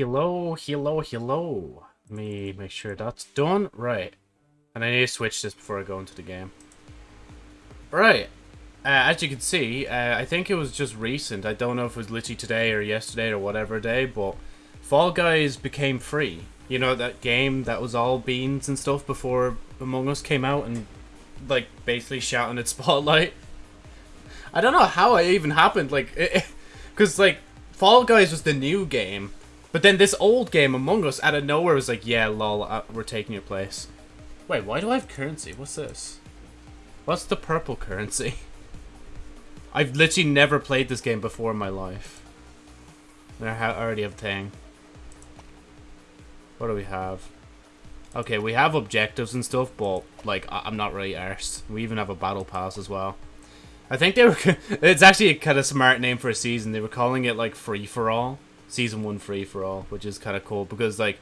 Hello, hello, hello. Let me make sure that's done. Right. And I need to switch this before I go into the game. Right. Uh, as you can see, uh, I think it was just recent. I don't know if it was literally today or yesterday or whatever day, but Fall Guys became free. You know, that game that was all beans and stuff before Among Us came out and, like, basically shouting its spotlight. I don't know how it even happened, like, because, like, Fall Guys was the new game, but then this old game, Among Us, out of nowhere was like, yeah, lol, uh, we're taking your place. Wait, why do I have currency? What's this? What's the purple currency? I've literally never played this game before in my life. I already have Tang. What do we have? Okay, we have objectives and stuff, but, like, I am not really arsed. We even have a battle pass as well. I think they were... it's actually a kind of smart name for a season. They were calling it, like, free-for-all. Season 1 free-for-all, which is kind of cool, because, like,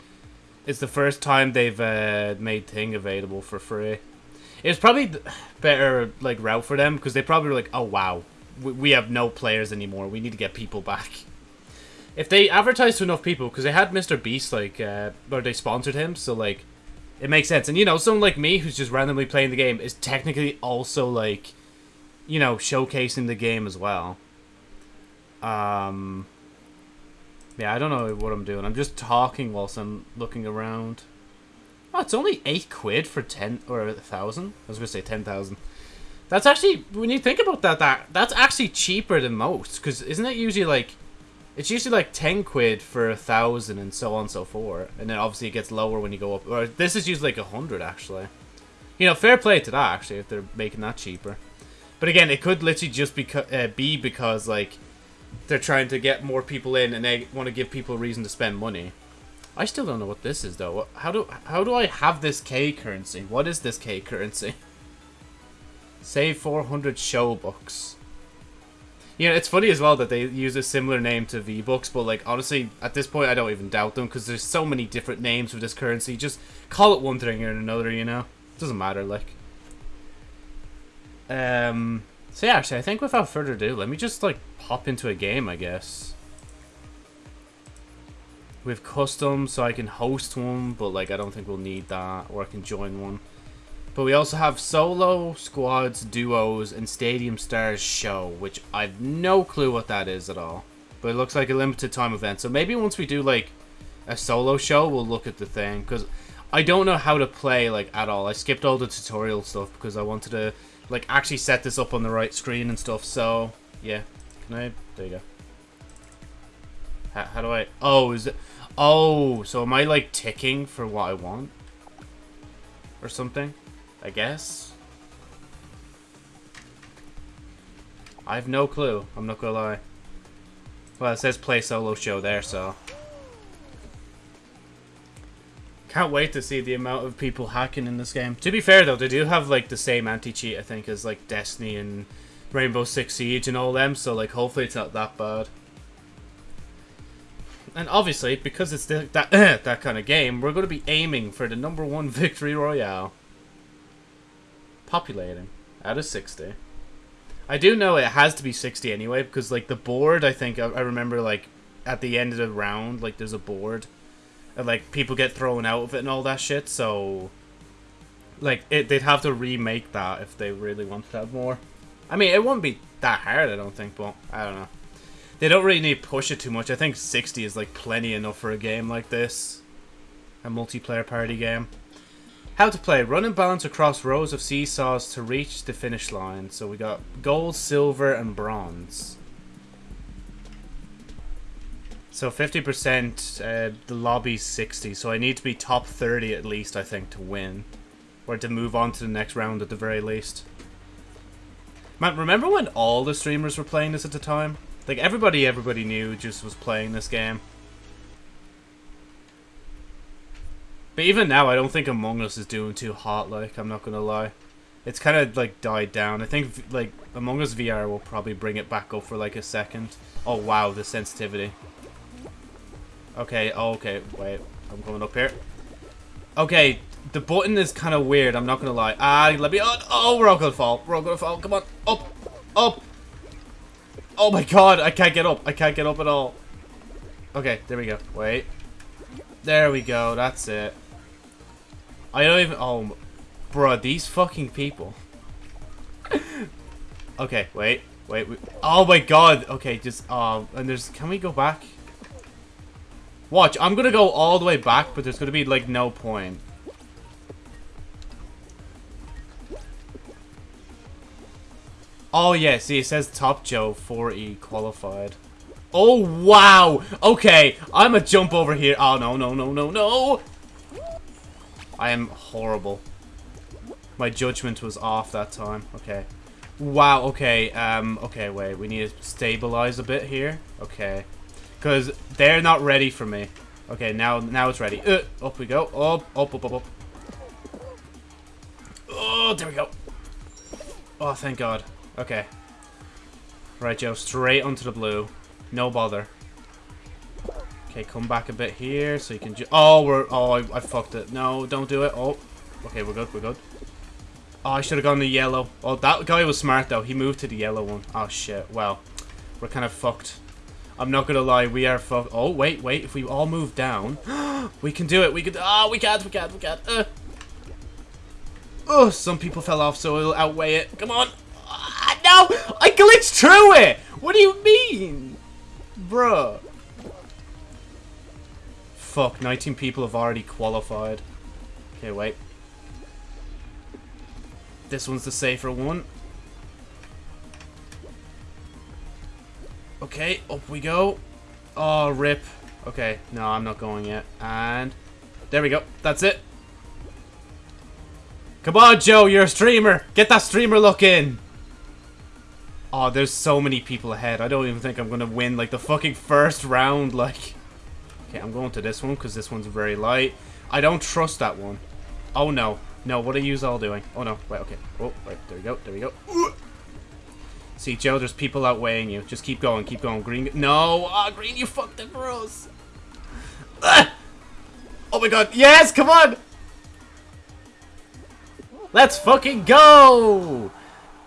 it's the first time they've uh, made Thing available for free. It's probably better, like, route for them, because they probably were like, oh, wow, we have no players anymore. We need to get people back. If they advertise to enough people, because they had Mr. Beast, like, uh, or they sponsored him, so, like, it makes sense. And, you know, someone like me who's just randomly playing the game is technically also, like, you know, showcasing the game as well. Um, yeah, I don't know what I'm doing. I'm just talking whilst I'm looking around. Oh, it's only 8 quid for 10, or a 1,000? I was to say 10,000. That's actually, when you think about that, that that's actually cheaper than most. Because isn't it usually like, it's usually like 10 quid for a thousand and so on and so forth. And then obviously it gets lower when you go up. Or this is usually like a hundred actually. You know, fair play to that actually if they're making that cheaper. But again, it could literally just be, uh, be because like they're trying to get more people in and they want to give people a reason to spend money. I still don't know what this is though. How do how do I have this K currency? What is this K currency? Save 400 Show-Bucks. You know, it's funny as well that they use a similar name to V-Bucks, but, like, honestly, at this point, I don't even doubt them, because there's so many different names for this currency. Just call it one thing or another, you know? It doesn't matter, like. Um, so yeah, actually, I think without further ado, let me just, like, pop into a game, I guess. With custom, so I can host one, but, like, I don't think we'll need that, or I can join one. But we also have solo, squads, duos, and Stadium Stars show, which I've no clue what that is at all. But it looks like a limited time event. So maybe once we do like a solo show, we'll look at the thing. Because I don't know how to play like at all. I skipped all the tutorial stuff because I wanted to like actually set this up on the right screen and stuff. So yeah, There you go. How, how do I? Oh, is it? Oh, so am I like ticking for what I want? Or something? I guess. I have no clue. I'm not gonna lie. Well, it says play solo show there, so. Can't wait to see the amount of people hacking in this game. To be fair, though, they do have, like, the same anti-cheat, I think, as, like, Destiny and Rainbow Six Siege and all them, so, like, hopefully it's not that bad. And obviously, because it's the, that, that kind of game, we're going to be aiming for the number one victory royale populating out of 60. I do know it has to be 60 anyway, because, like, the board, I think, I, I remember, like, at the end of the round, like, there's a board, and, like, people get thrown out of it and all that shit, so, like, it, they'd have to remake that if they really wanted to have more. I mean, it wouldn't be that hard, I don't think, but, I don't know. They don't really need to push it too much. I think 60 is, like, plenty enough for a game like this. A multiplayer party game. How to play. Run and balance across rows of seesaws to reach the finish line. So we got gold, silver, and bronze. So 50%, uh, the lobby's 60, so I need to be top 30 at least, I think, to win. Or to move on to the next round at the very least. Man, remember when all the streamers were playing this at the time? Like, everybody everybody knew just was playing this game. But even now, I don't think Among Us is doing too hot, like, I'm not gonna lie. It's kind of, like, died down. I think, like, Among Us VR will probably bring it back up for, like, a second. Oh, wow, the sensitivity. Okay, oh, okay, wait. I'm coming up here. Okay, the button is kind of weird, I'm not gonna lie. Ah, let me... Oh, oh, we're all gonna fall. We're all gonna fall. Come on. Up. Up. Oh my god, I can't get up. I can't get up at all. Okay, there we go. Wait. There we go. That's it. I don't even... Oh, bro, these fucking people. okay, wait. Wait, wait. Oh my god. Okay, just... Um, and there's... Can we go back? Watch, I'm gonna go all the way back, but there's gonna be, like, no point. Oh, yeah, see, it says Top Joe 4E qualified. Oh, wow! Okay, I'm a jump over here. Oh, no, no, no, no, no! I am horrible. My judgment was off that time. Okay. Wow, okay, um, okay, wait. We need to stabilize a bit here. Okay. Because they're not ready for me. Okay, now now it's ready. Uh, up we go. Up, up, up, up, up. Oh, there we go. Oh, thank God. Okay. Right, Joe. Straight onto the blue. No bother. Okay, come back a bit here so you can Oh, we're... Oh, I, I fucked it. No, don't do it. Oh. Okay, we're good. We're good. Oh, I should have gone the yellow. Oh, that guy was smart, though. He moved to the yellow one. Oh, shit. Well, we're kind of fucked. I'm not gonna lie, we are fucked. Oh, wait, wait. If we all move down, we can do it. We can. Oh, we can't. We can't. We can't. Uh. Oh, some people fell off, so it'll outweigh it. Come on. Ah, no! I glitched through it! What do you mean? Bruh. Fuck, 19 people have already qualified. Okay, wait. This one's the safer one. Okay, up we go. Oh, rip. Okay, no, I'm not going yet. And there we go. That's it. Come on, Joe, you're a streamer. Get that streamer look in. Oh, there's so many people ahead. I don't even think I'm going to win, like, the fucking first round, like... Okay, I'm going to this one, because this one's very light. I don't trust that one. Oh, no. No, what are you all doing? Oh, no. Wait, okay. Oh, right. There we go. There we go. See, Joe, there's people outweighing you. Just keep going, keep going. Green, no! Ah, oh, Green, you fucked it for! Ah! Oh my god, yes, come on! Let's fucking go!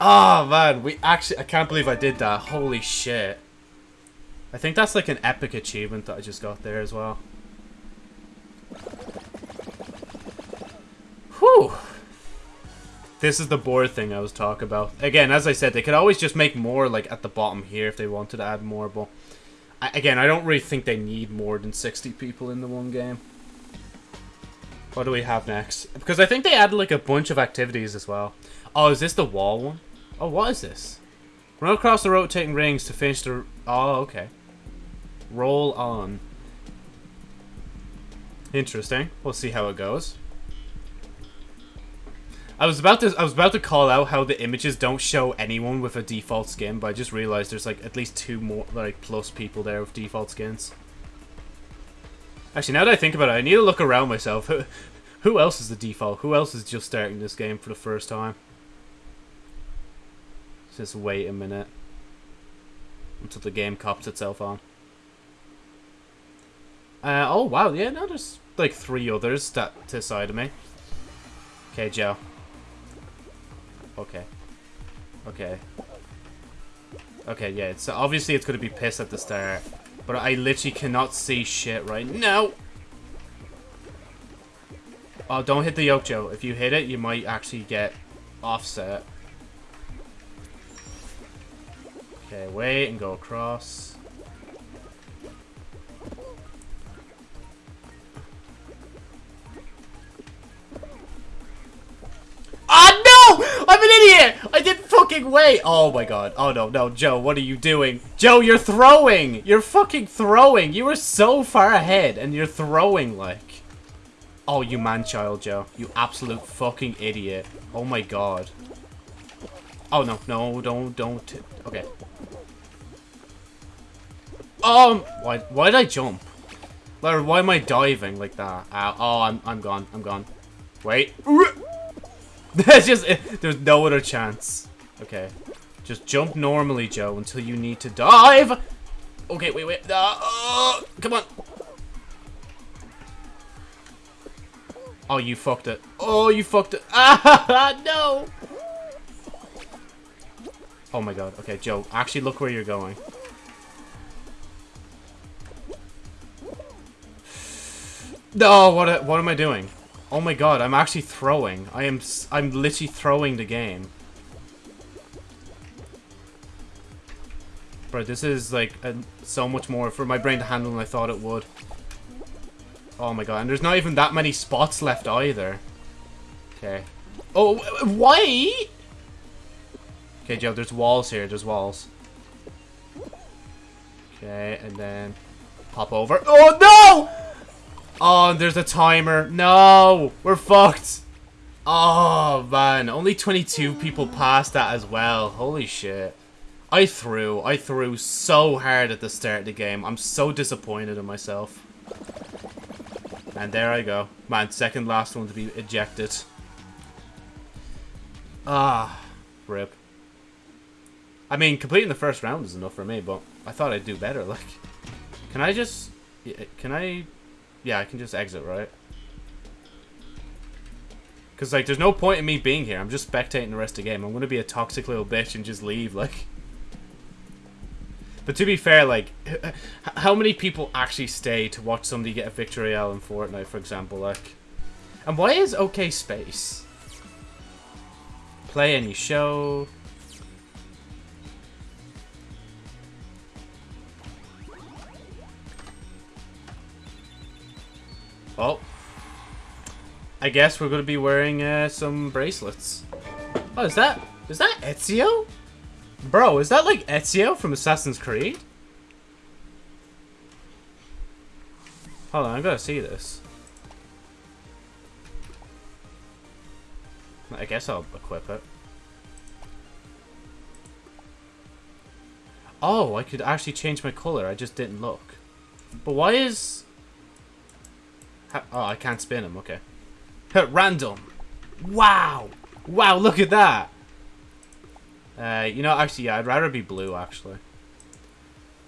Oh man, we actually, I can't believe I did that. Holy shit. I think that's like an epic achievement that I just got there as well. Whew. This is the board thing I was talking about. Again, as I said, they could always just make more like at the bottom here if they wanted to add more, but I, again, I don't really think they need more than 60 people in the one game. What do we have next? Because I think they added like a bunch of activities as well. Oh, is this the wall one? Oh, what is this? Run across the rotating rings to finish the... Oh, okay. Roll on. Interesting. We'll see how it goes. I was about to I was about to call out how the images don't show anyone with a default skin, but I just realized there's like at least two more like plus people there with default skins. Actually, now that I think about it, I need to look around myself. Who, who else is the default? Who else is just starting this game for the first time? Just wait a minute until the game cops itself on. Uh, oh wow, yeah, now there's like three others that to side of me. Okay, Joe. Okay. Okay. Okay, yeah, so obviously it's going to be piss at the start. But I literally cannot see shit right now. Oh, don't hit the yoke, Joe. If you hit it, you might actually get offset. Okay, wait and go across. Oh no! I'm an idiot! I didn't fucking wait! Oh my god. Oh no, no, Joe, what are you doing? Joe, you're throwing! You're fucking throwing! You were so far ahead, and you're throwing, like... Oh, you man-child, Joe. You absolute fucking idiot. Oh my god. Oh, no, no, don't, don't. Okay. Um, why, why did I jump? Why am I diving like that? Oh, I'm, I'm gone, I'm gone. Wait. There's just, there's no other chance. Okay. Just jump normally, Joe, until you need to dive. Okay, wait, wait. Uh, uh, come on. Oh, you fucked it. Oh, you fucked it. Ah, no. Oh my god. Okay, Joe, actually look where you're going. No, what what am I doing? Oh my god, I'm actually throwing. I am I'm literally throwing the game. Bro, this is like a, so much more for my brain to handle than I thought it would. Oh my god, and there's not even that many spots left either. Okay. Oh, why? Okay, Joe, there's walls here. There's walls. Okay, and then pop over. Oh, no! Oh, there's a timer. No! We're fucked. Oh, man. Only 22 people passed that as well. Holy shit. I threw. I threw so hard at the start of the game. I'm so disappointed in myself. And there I go. Man, second last one to be ejected. Ah, rip. I mean, completing the first round is enough for me, but I thought I'd do better. Like, can I just... Uh, can I... Yeah, I can just exit, right? Because, like, there's no point in me being here. I'm just spectating the rest of the game. I'm going to be a toxic little bitch and just leave, like... But to be fair, like, how many people actually stay to watch somebody get a victory Royale in Fortnite, for example, like... And why is OK Space? Play any show... Oh. I guess we're going to be wearing uh, some bracelets. Oh, is that... Is that Ezio? Bro, is that like Ezio from Assassin's Creed? Hold on, I'm going to see this. I guess I'll equip it. Oh, I could actually change my color. I just didn't look. But why is... Oh, I can't spin them. Okay. Random. Wow. Wow, look at that. Uh, you know, actually, yeah, I'd rather be blue, actually.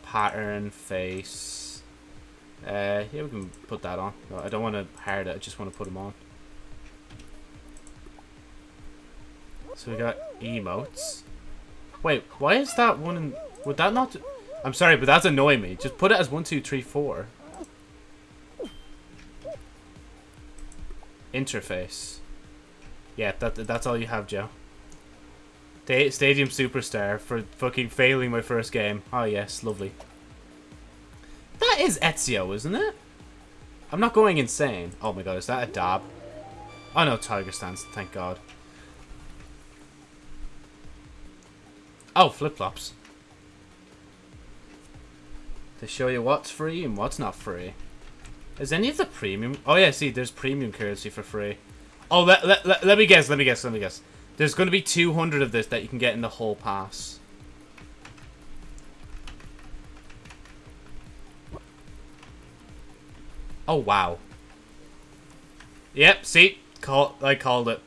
Pattern, face. Uh, yeah, we can put that on. I don't want to hide it, I just want to put them on. So we got emotes. Wait, why is that one in... Would that not... I'm sorry, but that's annoying me. Just put it as one, two, three, four. Interface. Yeah, that that's all you have, Joe. Stadium Superstar for fucking failing my first game. Oh yes, lovely. That is Ezio, isn't it? I'm not going insane. Oh my god, is that a dab? Oh no, Tiger Stance, thank god. Oh, flip-flops. To show you what's free and what's not free. Is any of the premium... Oh yeah, see, there's premium currency for free. Oh, let, let, let, let me guess, let me guess, let me guess. There's going to be 200 of this that you can get in the whole pass. Oh, wow. Yep, see? Call, I called it.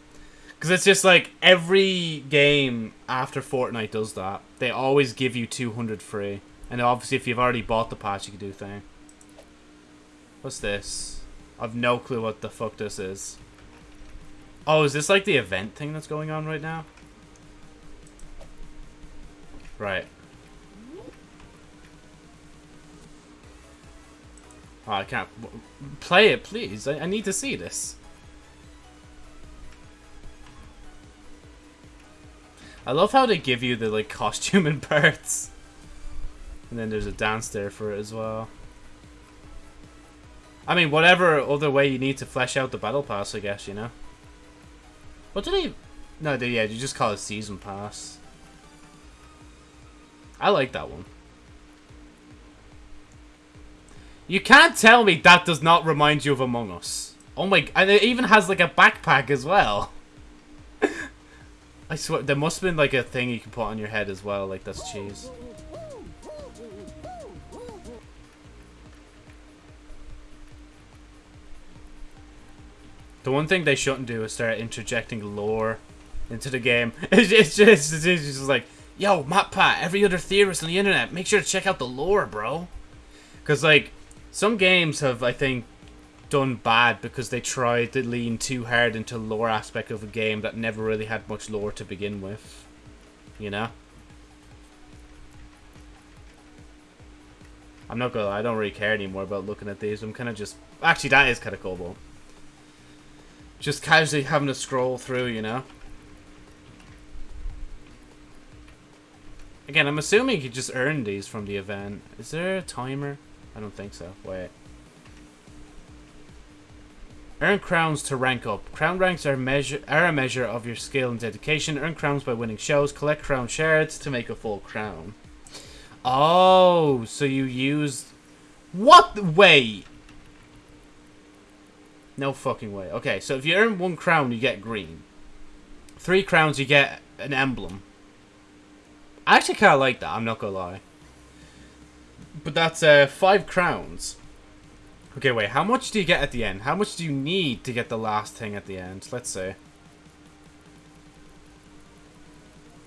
Because it's just like every game after Fortnite does that. They always give you 200 free. And obviously if you've already bought the pass, you can do thing. What's this? I've no clue what the fuck this is. Oh, is this like the event thing that's going on right now? Right. Oh, I can't. Play it, please. I, I need to see this. I love how they give you the like costume and parts. And then there's a dance there for it as well. I mean, whatever other way you need to flesh out the battle pass, I guess, you know? What did they... No, they, yeah, you just call it Season Pass. I like that one. You can't tell me that does not remind you of Among Us. Oh my... And it even has, like, a backpack as well. I swear, there must have been, like, a thing you can put on your head as well. Like, that's cheese. The one thing they shouldn't do is start interjecting lore into the game. It's just, it's just, it's just like, yo, MatPat, every other theorist on the internet, make sure to check out the lore, bro. Because, like, some games have, I think, done bad because they tried to lean too hard into lore aspect of a game that never really had much lore to begin with. You know? I'm not gonna lie, I don't really care anymore about looking at these. I'm kind of just... Actually, that is kind of cool, but... Just casually having to scroll through, you know? Again, I'm assuming you just earn these from the event. Is there a timer? I don't think so. Wait. Earn crowns to rank up. Crown ranks are measure are a measure of your skill and dedication. Earn crowns by winning shows. Collect crown shards to make a full crown. Oh, so you use... What? Wait. No fucking way. Okay, so if you earn one crown, you get green. Three crowns, you get an emblem. I actually kind of like that, I'm not gonna lie. But that's uh, five crowns. Okay, wait, how much do you get at the end? How much do you need to get the last thing at the end? Let's see.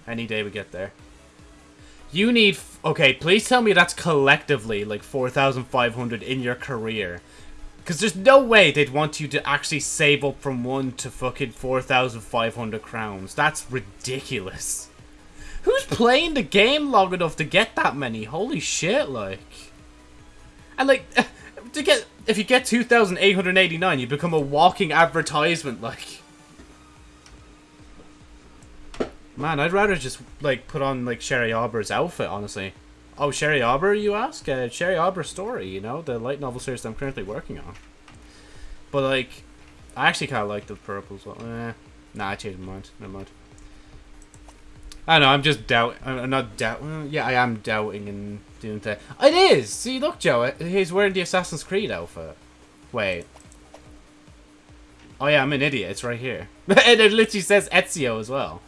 Any day we get there. You need... Okay, please tell me that's collectively like 4,500 in your career. Because there's no way they'd want you to actually save up from 1 to fucking 4,500 crowns. That's ridiculous. Who's playing the game long enough to get that many? Holy shit, like. And like, to get, if you get 2,889, you become a walking advertisement, like. Man, I'd rather just, like, put on, like, Sherry Arbor's outfit, honestly. Oh, Sherry Arbor, you ask? Uh, Sherry Arbor story, you know? The light novel series I'm currently working on. But, like, I actually kind of like the purple as well. Eh, nah, I changed my mind. Never mind. I don't know, I'm just doubt. I'm not doubt. Yeah, I am doubting and doing that. It is! See, look, Joe. He's wearing the Assassin's Creed outfit. Wait. Oh, yeah, I'm an idiot. It's right here. and it literally says Ezio as well.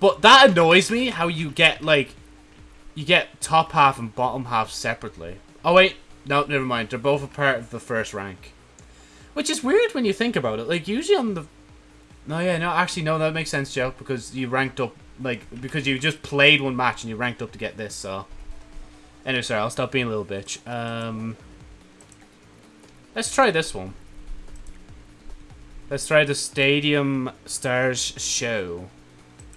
But that annoys me, how you get, like... You get top half and bottom half separately. Oh, wait. No, never mind. They're both a part of the first rank. Which is weird when you think about it. Like, usually on the... No, yeah, no, actually, no, that makes sense, Joe, because you ranked up like, because you just played one match and you ranked up to get this, so. Anyway, sorry, I'll stop being a little bitch. Um, let's try this one. Let's try the Stadium Stars show.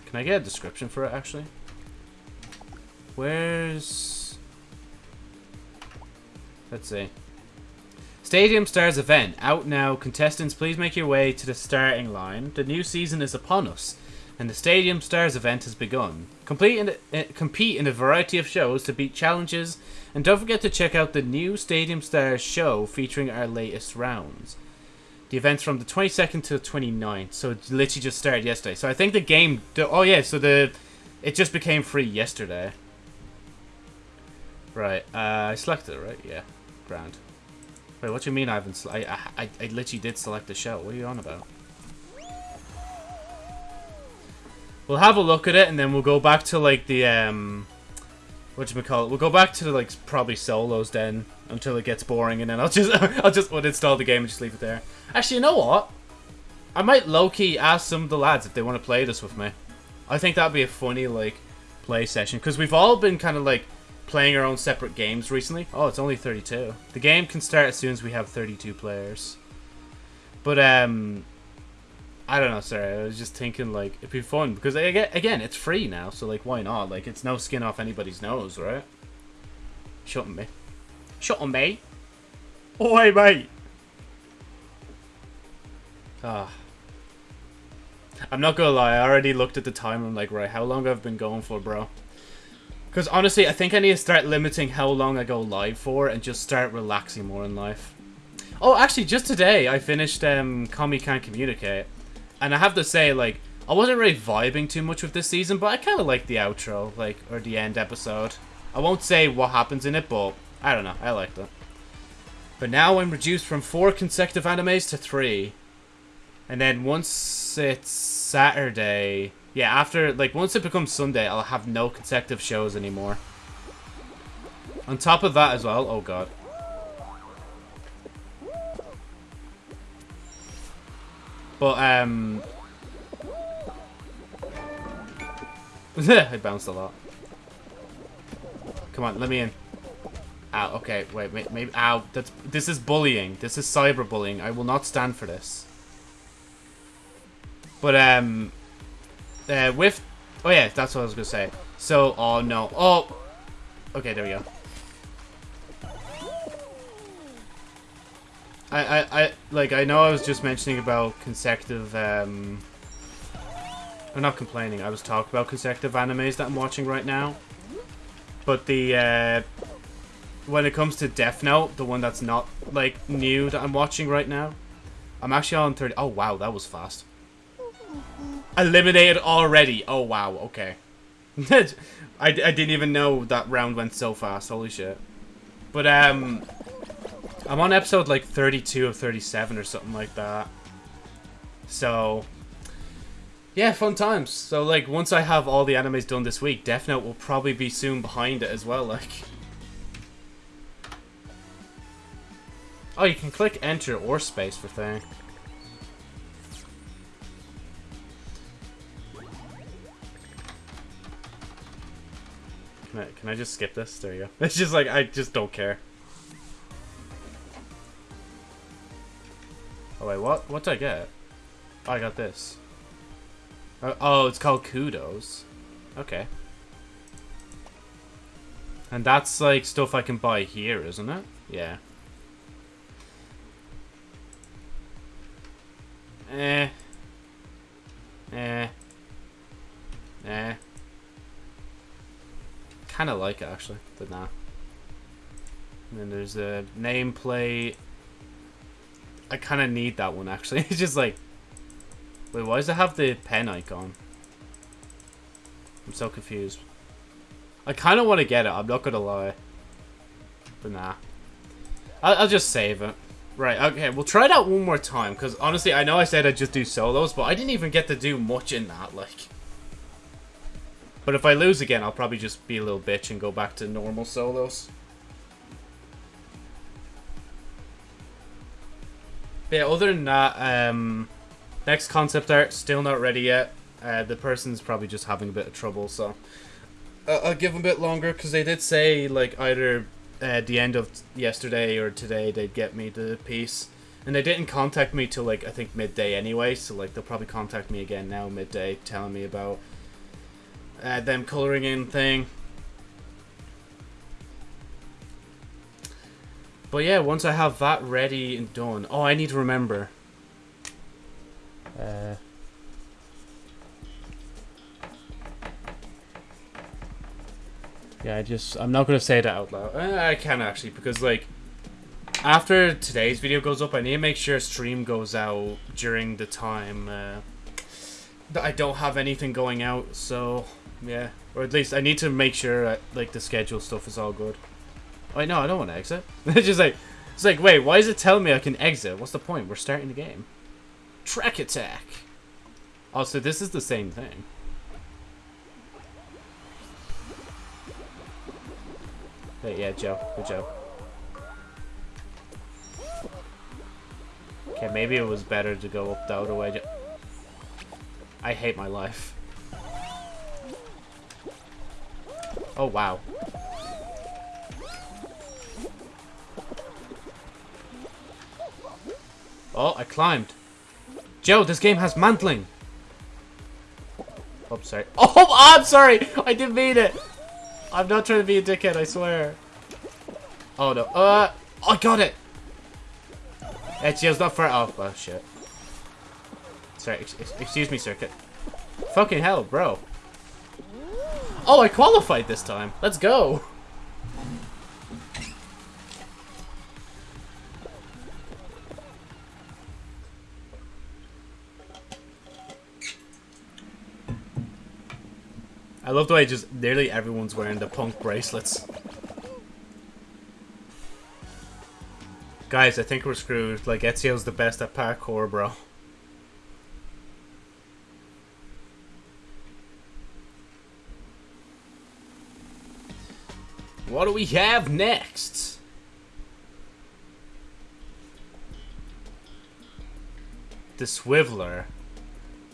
Can I get a description for it, actually? Where's... Let's see. Stadium Stars event. Out now. Contestants, please make your way to the starting line. The new season is upon us and the Stadium Stars event has begun. Complete in uh, compete in a variety of shows to beat challenges, and don't forget to check out the new Stadium Stars show featuring our latest rounds. The event's from the 22nd to the 29th, so it literally just started yesterday. So I think the game... Oh yeah, so the it just became free yesterday. Right, uh, I selected it, right? Yeah, ground. Wait, what do you mean I haven't... I, I, I literally did select the shell. What are you on about? We'll have a look at it, and then we'll go back to, like, the, um... What you call it? We'll go back to, like, probably solos then, until it gets boring, and then I'll just, I'll just uninstall the game and just leave it there. Actually, you know what? I might low-key ask some of the lads if they want to play this with me. I think that'd be a funny, like, play session, because we've all been kind of, like, playing our own separate games recently. Oh, it's only 32. The game can start as soon as we have 32 players. But, um... I don't know, sorry. I was just thinking, like, it'd be fun. Because, again, it's free now, so, like, why not? Like, it's no skin off anybody's nose, right? Shut me. Shut on me. Oi, mate. Ah. I'm not gonna lie, I already looked at the time I'm like, right, how long I've been going for, bro? Because honestly, I think I need to start limiting how long I go live for and just start relaxing more in life. Oh, actually, just today, I finished um, Komi Can't Communicate. And I have to say, like, I wasn't really vibing too much with this season, but I kind of like the outro, like, or the end episode. I won't say what happens in it, but I don't know. I liked it. But now I'm reduced from four consecutive animes to three. And then once it's Saturday... Yeah, after, like, once it becomes Sunday, I'll have no consecutive shows anymore. On top of that as well... Oh, God. But, um... I bounced a lot. Come on, let me in. Ow, okay, wait, maybe, maybe, ow, that's, this is bullying. This is cyberbullying. I will not stand for this. But, um, uh, with... Oh, yeah, that's what I was going to say. So, oh, no. Oh! Okay, there we go. I, I, I, like, I know I was just mentioning about consecutive, um... I'm not complaining. I was talking about consecutive animes that I'm watching right now. But the, uh... When it comes to Death Note, the one that's not, like, new that I'm watching right now, I'm actually on 30... Oh, wow, that was fast. Eliminated already. Oh, wow, okay. I, I didn't even know that round went so fast. Holy shit. But, um... I'm on episode, like, 32 of 37 or something like that. So... Yeah, fun times. So, like, once I have all the animes done this week, Death Note will probably be soon behind it as well, like... Oh, you can click enter or space for thing. Can I, can I just skip this? There you go. It's just like, I just don't care. Oh wait, what? What did I get? Oh, I got this. Uh, oh, it's called Kudos. Okay. And that's like stuff I can buy here, isn't it? Yeah. Eh. Eh. Eh. Kind of like it, actually, but nah. And then there's a nameplate. I kind of need that one, actually. it's just like... Wait, why does it have the pen icon? I'm so confused. I kind of want to get it, I'm not going to lie. But nah. I'll, I'll just save it. Right, okay, we'll try that one more time, because honestly, I know I said I'd just do solos, but I didn't even get to do much in that, like... But if I lose again, I'll probably just be a little bitch and go back to normal solos. But yeah, other than that, um, next concept art, still not ready yet. Uh, the person's probably just having a bit of trouble, so... Uh, I'll give them a bit longer, because they did say, like, either at the end of yesterday or today they'd get me the piece. And they didn't contact me till like I think midday anyway, so like they'll probably contact me again now midday telling me about uh, them coloring in thing. But yeah, once I have that ready and done, oh, I need to remember. Uh, Yeah, I just I'm not gonna say it out loud. Uh, I can actually because like after today's video goes up, I need to make sure stream goes out during the time uh, that I don't have anything going out. So yeah, or at least I need to make sure that, like the schedule stuff is all good. Wait, no, I don't want to exit. it's just like it's like wait, why is it telling me I can exit? What's the point? We're starting the game. Track attack. Also, this is the same thing. But yeah, Joe. Good job. Okay, maybe it was better to go up the other way. I hate my life. Oh, wow. Oh, I climbed. Joe, this game has mantling. Oh, sorry. Oh, I'm sorry. I didn't mean it. I'm not trying to be a dickhead, I swear. Oh no. Uh, I got it! Ezio's not for Oh, oh shit. Sorry, ex excuse me, Circuit. Fucking hell, bro. Oh, I qualified this time. Let's go. I love the way just nearly everyone's wearing the punk bracelets. Guys, I think we're screwed. Like, Ezio's the best at parkour, bro. What do we have next? The Swiveler.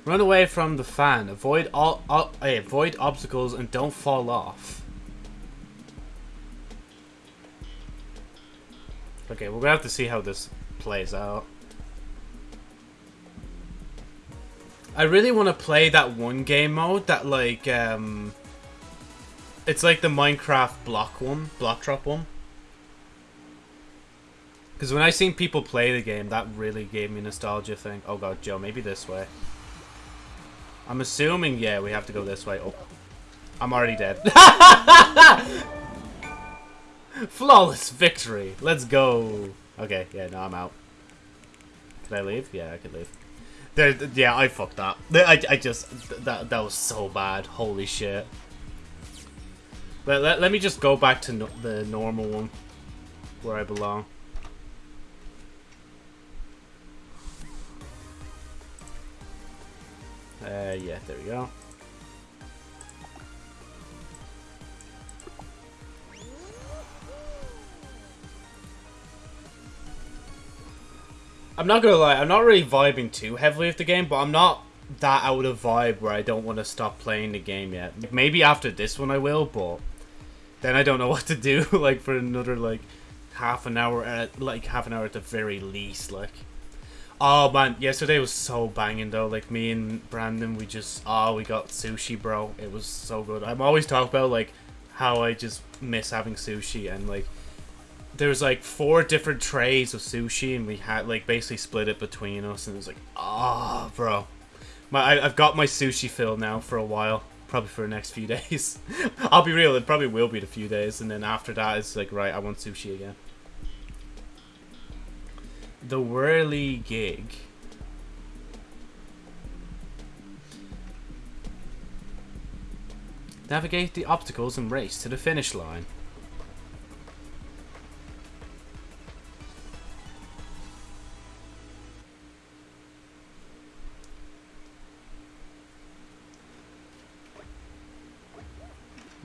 Run away from the fan. Avoid all, all hey, avoid obstacles and don't fall off. Okay, we're gonna have to see how this plays out. I really want to play that one game mode that like um it's like the Minecraft block one, block drop one. Because when I seen people play the game, that really gave me nostalgia thing. Oh god, Joe, maybe this way. I'm assuming, yeah, we have to go this way. Oh. I'm already dead. Flawless victory. Let's go. Okay, yeah, no, I'm out. Can I leave? Yeah, I can leave. There, yeah, I fucked that. I, I just that that was so bad. Holy shit. Let, let, let me just go back to no, the normal one where I belong. Uh, yeah, there we go. I'm not gonna lie, I'm not really vibing too heavily with the game, but I'm not that out of vibe where I don't want to stop playing the game yet. Maybe after this one I will, but then I don't know what to do, like, for another, like, half an hour, at, like, half an hour at the very least, like. Oh, man, yesterday was so banging, though. Like, me and Brandon, we just, oh, we got sushi, bro. It was so good. I'm always talking about, like, how I just miss having sushi, and, like, there was like four different trays of sushi and we had like basically split it between us and it was like ah oh, bro my I, have got my sushi fill now for a while probably for the next few days. I'll be real it probably will be the few days and then after that it's like right i want sushi again. The Whirly Gig. navigate the obstacles and race to the finish line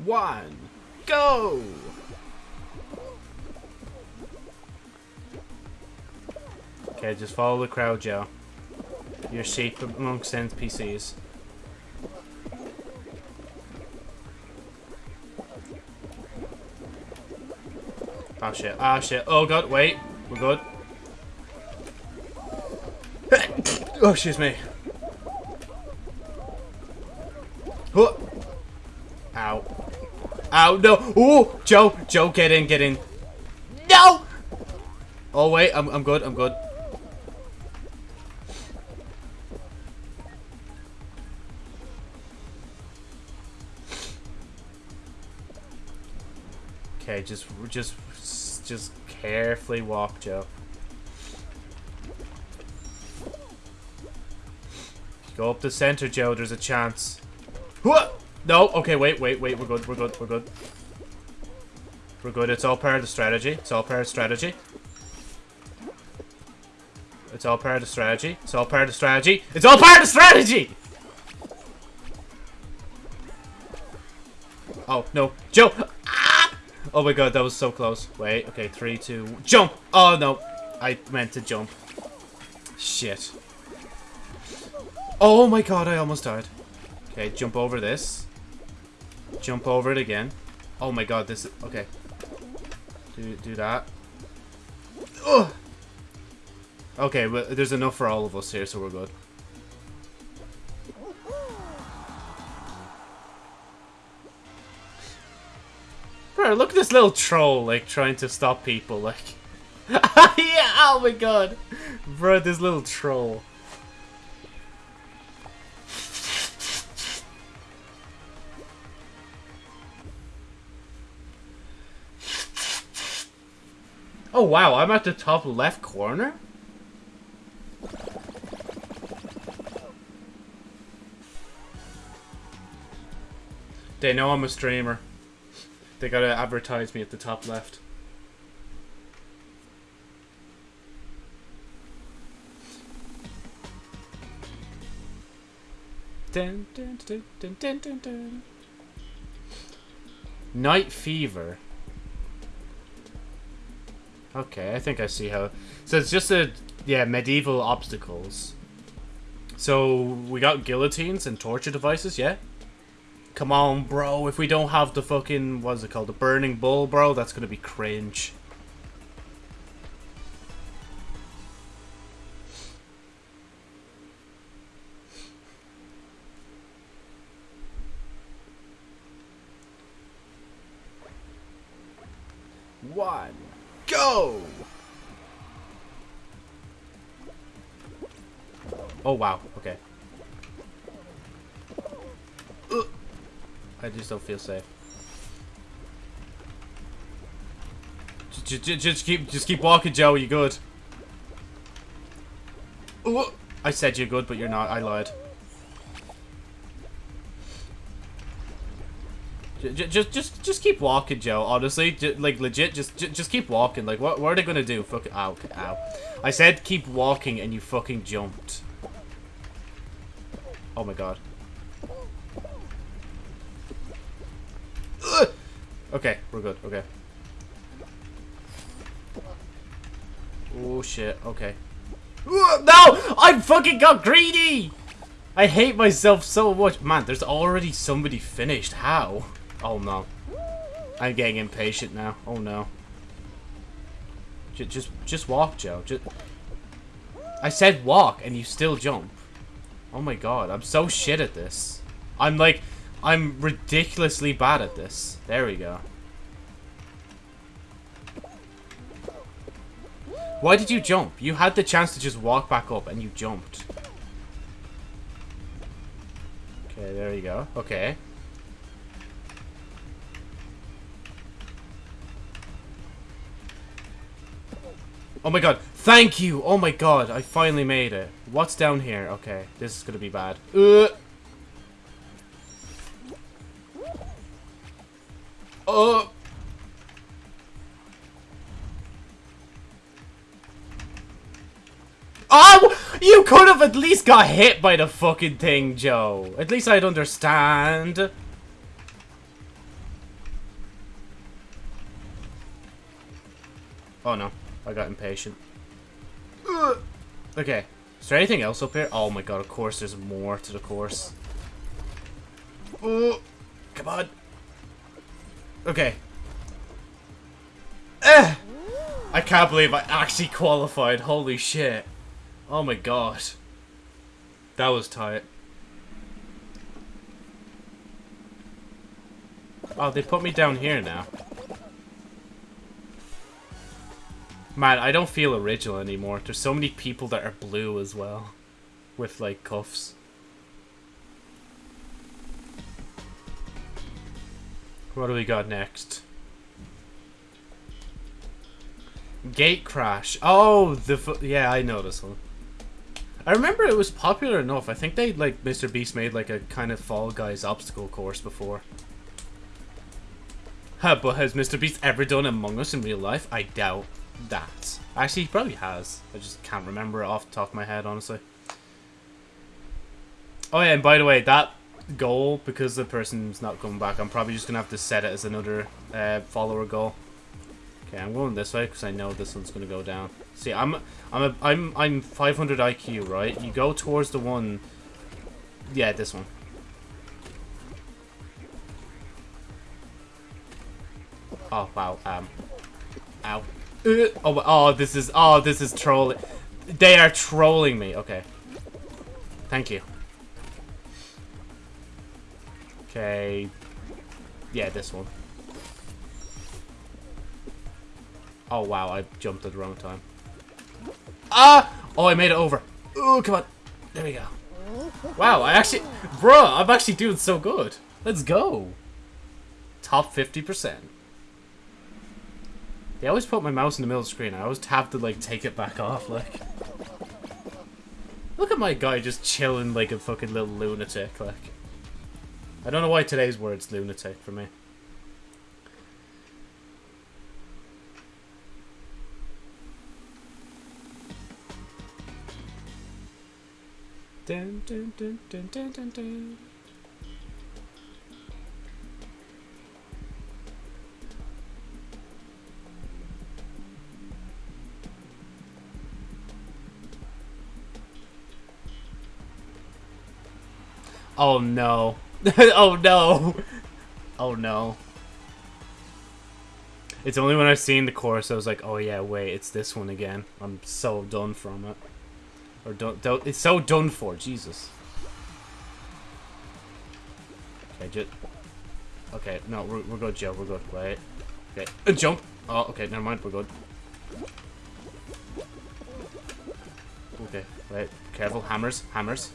one, go! Okay, just follow the crowd, Joe. You're sheep amongst NPCs. Oh ah, shit, oh shit, oh god, wait, we're good. oh, excuse me. Oh. Ow. Ow, no. Ooh, Joe, Joe, get in, get in. No! Oh, wait, I'm, I'm good, I'm good. Okay, just, just, just carefully walk, Joe. Go up the center, Joe. There's a chance. What? No, okay, wait, wait, wait. We're good, we're good, we're good. We're good. It's all part of the strategy. It's all part of the strategy. It's all part of the strategy. It's all part of the strategy. It's all part of the strategy! Oh, no. Joe! Ah! Oh my god, that was so close. Wait, okay, three, two, jump! Oh no, I meant to jump. Shit. Oh my god, I almost died. Okay, jump over this. Jump over it again. Oh my god, this is... Okay. Do, do that. Ugh! Okay, but there's enough for all of us here, so we're good. Bro, look at this little troll, like, trying to stop people, like... yeah, oh my god! Bro, this little troll. Oh wow, I'm at the top left corner? They know I'm a streamer. They gotta advertise me at the top left. Dun, dun, dun. Knight Fever. Okay, I think I see how... So it's just a... Yeah, medieval obstacles. So, we got guillotines and torture devices, yeah? Come on, bro. If we don't have the fucking... What is it called? The burning bull, bro? That's gonna be cringe. I just keep, just keep walking, Joe. You good? Ooh. I said you're good, but you're not. I lied. Just, just, just, keep walking, Joe. Honestly, just, like legit, just, just, just keep walking. Like, what, what are they gonna do? Fucking, ow, ow. I said keep walking, and you fucking jumped. Oh my god. Okay, we're good. Okay. Oh shit. Okay. No! I fucking got greedy! I hate myself so much. Man, there's already somebody finished. How? Oh no. I'm getting impatient now. Oh no. J just, just walk, Joe. Just... I said walk, and you still jump. Oh my god, I'm so shit at this. I'm like, I'm ridiculously bad at this. There we go. Why did you jump? You had the chance to just walk back up, and you jumped. Okay, there you go. Okay. Oh my god. Thank you. Oh my god. I finally made it. What's down here? Okay. This is to be bad. Uh. Oh. Oh! You could have at least got hit by the fucking thing, Joe. At least I'd understand. Oh no. I got impatient. Uh. Okay. Is there anything else up here? Oh my god, of course there's more to the course. Oh, come on. Okay. Eh! I can't believe I actually qualified. Holy shit. Oh my god. That was tight. Oh, they put me down here now. Man, I don't feel original anymore. There's so many people that are blue as well. With, like, cuffs. What do we got next? Gate Crash. Oh, the... Yeah, I know this one. I remember it was popular enough. I think they, like, Mr. Beast made, like, a kind of Fall Guys obstacle course before. Huh, but has Mr. Beast ever done Among Us in real life? I doubt that. Actually, he probably has. I just can't remember it off the top of my head, honestly. Oh yeah, and by the way, that goal, because the person's not coming back, I'm probably just going to have to set it as another uh, follower goal. Okay, I'm going this way because I know this one's going to go down. See, I'm I'm a, I'm I'm 500 IQ, right? You go towards the one. Yeah, this one. Oh wow. Um. Ow. Uh, oh, oh, this is, oh, this is trolling. They are trolling me. Okay. Thank you. Okay. Yeah, this one. Oh, wow, I jumped at the wrong time. Ah! Oh, I made it over. Oh, come on. There we go. Wow, I actually... Bruh, I'm actually doing so good. Let's go. Top 50%. They always put my mouse in the middle of the screen. I always have to, like, take it back off, like. Look at my guy just chilling like a fucking little lunatic, like. I don't know why today's word's lunatic for me. Dun, dun, dun, dun, dun, dun, dun. Oh no. oh no. Oh no. It's only when I've seen the chorus I was like, oh yeah, wait, it's this one again. I'm so done from it. Or don't, don't it's so done for, Jesus. Okay, just... Okay, no, we're, we're good, Joe, we're good. Wait. Okay, and jump! Oh, okay, never mind, we're good. Okay, wait. careful. Hammers, hammers.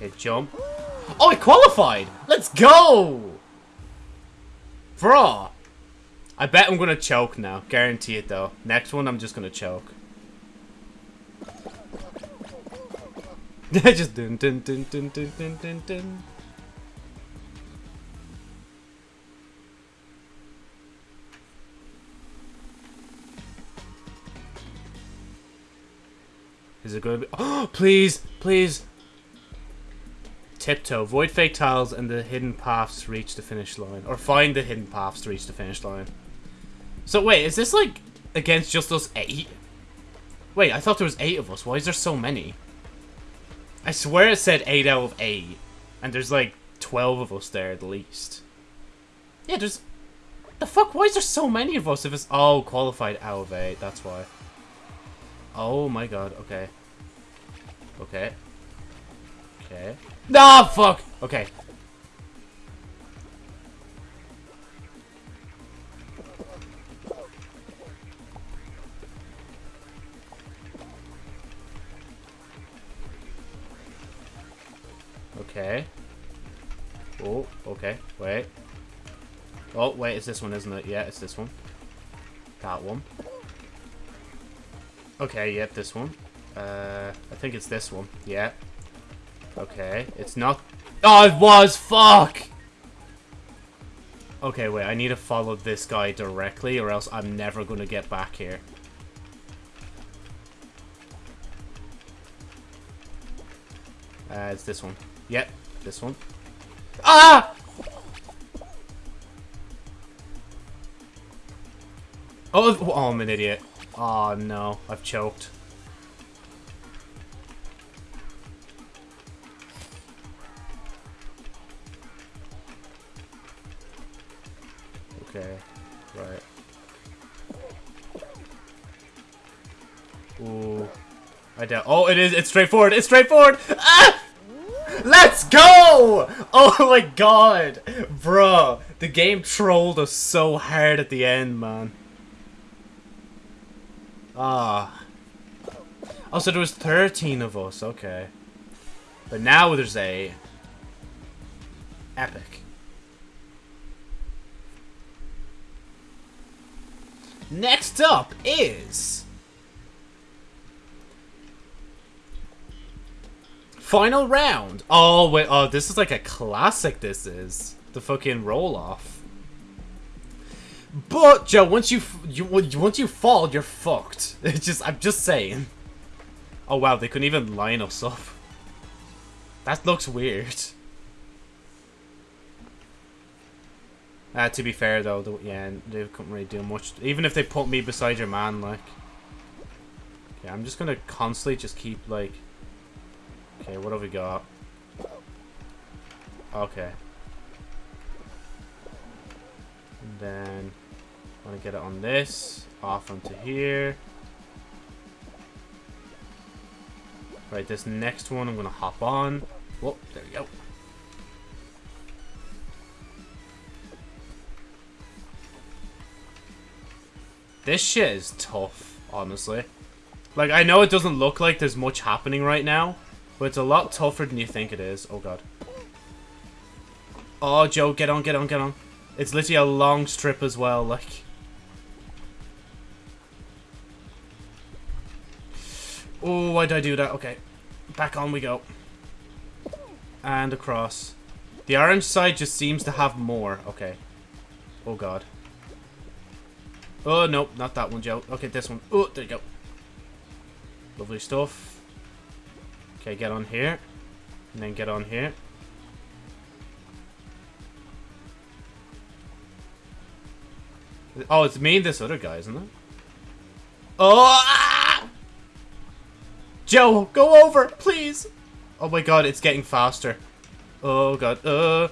Okay, jump. Oh, I qualified! Let's go! Bro! I bet I'm gonna choke now. Guarantee it, though. Next one, I'm just gonna choke. just dun dun dun dun dun dun dun dun. Is it going to be... Oh, please, please. Tiptoe. Void fake tiles and the hidden paths reach the finish line. Or find the hidden paths to reach the finish line. So wait, is this like against just us eight? Wait, I thought there was eight of us. Why is there so many? I swear it said eight out of eight. And there's like 12 of us there at least. Yeah, there's... The fuck? Why is there so many of us if it's all qualified out of eight? That's why. Oh my god, okay. Okay. Okay. Nah, fuck! Okay. Okay. Oh, okay. Wait. Oh, wait, it's this one, isn't it? Yeah, it's this one. That one. Okay, yep, this one. Uh, I think it's this one. Yeah. Okay, it's not... Oh, it was! Fuck! Okay, wait, I need to follow this guy directly or else I'm never to get back here. Uh, it's this one. Yep, this one. Ah! Oh, oh, I'm an idiot. Oh no, I've choked. Oh, it is- it's straightforward! It's straightforward! Ah! Let's go! Oh my god! Bro, the game trolled us so hard at the end, man. Ah. Oh, so there was 13 of us, okay. But now there's a... Epic. Next up is... Final round. Oh, wait. Oh, this is like a classic, this is. The fucking roll-off. But, Joe, once you, you once you fall, you're fucked. It's just, I'm just saying. Oh, wow, they couldn't even line us up. That looks weird. Uh, to be fair, though, the, yeah, they couldn't really do much. Even if they put me beside your man, like... Yeah, I'm just gonna constantly just keep, like... Okay, what have we got? Okay. And then I want to get it on this, off onto here. Right, this next one I'm to hop on. Whoop, there we go. This shit is tough, honestly. Like, I know it doesn't look like there's much happening right now, but it's a lot tougher than you think it is. Oh, God. Oh, Joe, get on, get on, get on. It's literally a long strip as well, like... Oh, why did I do that? Okay. Back on we go. And across. The orange side just seems to have more. Okay. Oh, God. Oh, nope. Not that one, Joe. Okay, this one. Oh, there you go. Lovely stuff. Okay, get on here. And then get on here. Oh, it's me and this other guy, isn't it? Oh! Ah! Joe, go over, please! Oh my god, it's getting faster. Oh god, uh...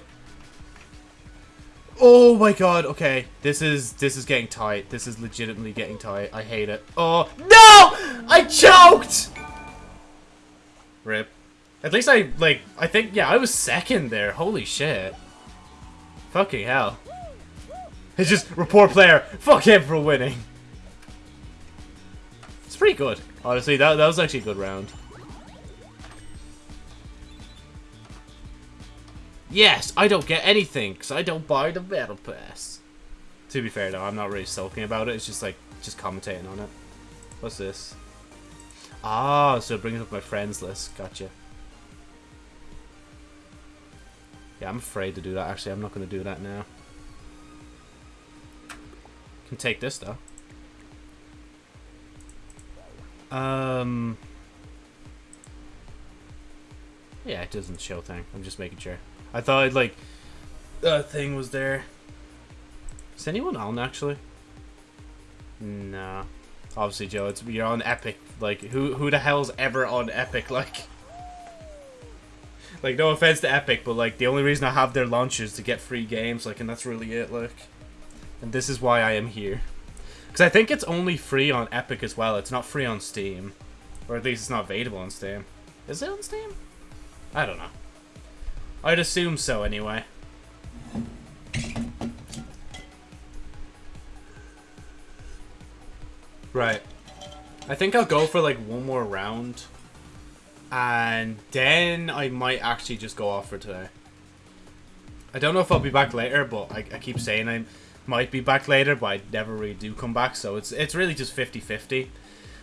Oh my god, okay. This is, this is getting tight. This is legitimately getting tight. I hate it. Oh, no! I choked! Rip. At least I, like, I think, yeah, I was second there. Holy shit. Fucking hell. It's just report player. Fuck him for winning. It's pretty good. Honestly, that, that was actually a good round. Yes, I don't get anything because I don't buy the battle pass. To be fair though, I'm not really sulking about it. It's just like, just commentating on it. What's this? Ah, so it brings up my friends list. Gotcha. Yeah, I'm afraid to do that. Actually, I'm not going to do that now. Can take this though. Um. Yeah, it doesn't show thing. I'm just making sure. I thought like that thing was there. Is anyone on actually? Nah. Obviously, Joe. It's you're on Epic. Like who who the hell's ever on Epic? Like. Like no offense to Epic, but like the only reason I have their launches to get free games. Like, and that's really it. Like. And this is why I am here. Because I think it's only free on Epic as well. It's not free on Steam. Or at least it's not available on Steam. Is it on Steam? I don't know. I'd assume so anyway. Right. I think I'll go for like one more round. And then I might actually just go off for today. I don't know if I'll be back later, but I, I keep saying I might be back later, but I never really do come back, so it's it's really just 50-50.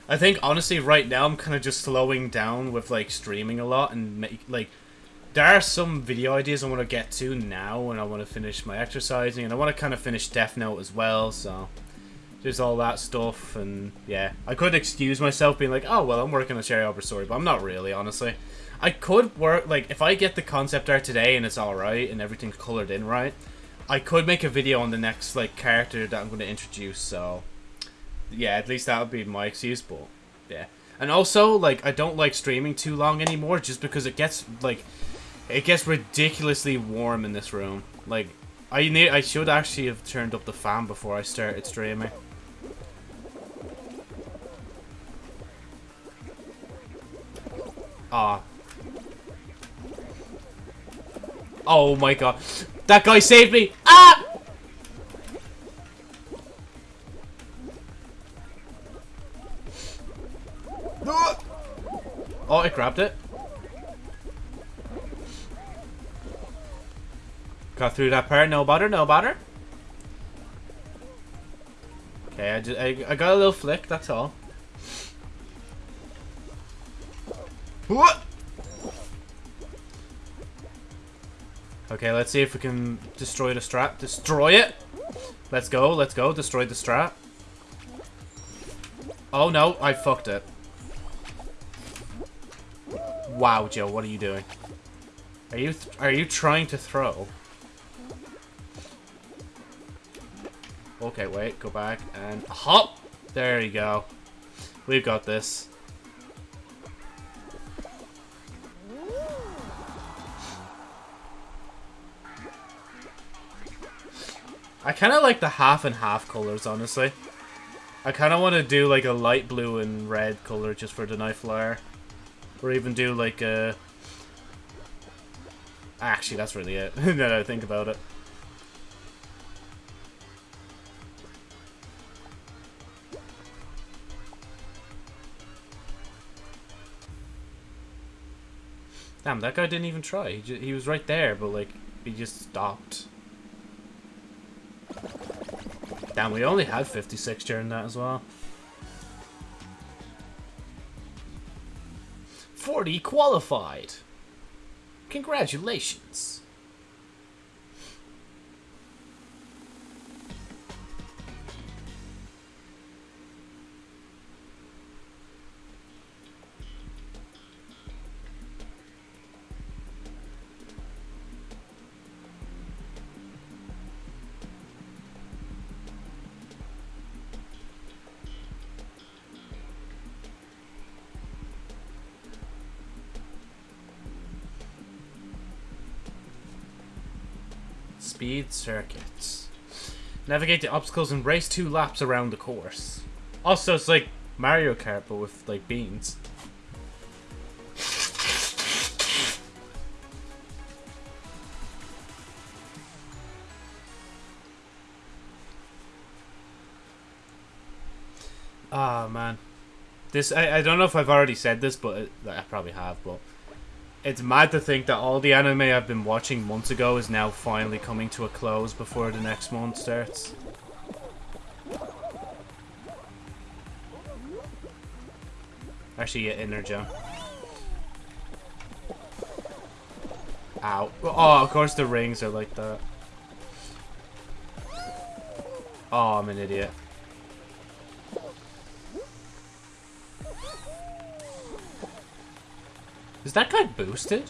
I think, honestly, right now I'm kind of just slowing down with, like, streaming a lot and, make, like, there are some video ideas I want to get to now and I want to finish my exercising and I want to kind of finish Death Note as well, so there's all that stuff and yeah, I could excuse myself being like, oh well, I'm working on Cherry Arbor Story, but I'm not really, honestly. I could work, like, if I get the concept art today and it's alright and everything's colored in right, I could make a video on the next, like, character that I'm going to introduce, so yeah, at least that would be my excuse, but yeah. And also, like, I don't like streaming too long anymore just because it gets, like, it gets ridiculously warm in this room. Like, I need, I should actually have turned up the fan before I started streaming. Ah. Oh my god. That guy saved me! Ah! Oh, it grabbed it. Got through that part, no bother, no bother. Okay, I, just, I, I got a little flick, that's all. What? Okay, let's see if we can destroy the strat. Destroy it! Let's go, let's go, destroy the strat. Oh no, I fucked it. Wow, Joe, what are you doing? Are you are you trying to throw? Okay, wait, go back and hop. There you go. We've got this. I kind of like the half and half colors, honestly. I kind of want to do like a light blue and red color just for the knife flyer. Or even do like a... Actually, that's really it, now that I think about it. Damn, that guy didn't even try. He, he was right there, but like, he just stopped. Damn, we only had 56 during that as well. 40 qualified. Congratulations. Speed circuits. Navigate the obstacles and race two laps around the course. Also, it's like Mario Kart, but with, like, beans. Ah, oh, man. This, I, I don't know if I've already said this, but I probably have, but it's mad to think that all the anime I've been watching months ago is now finally coming to a close before the next month starts. Actually, get inner gem. Ow. Oh, of course the rings are like that. Oh, I'm an idiot. That guy boosted?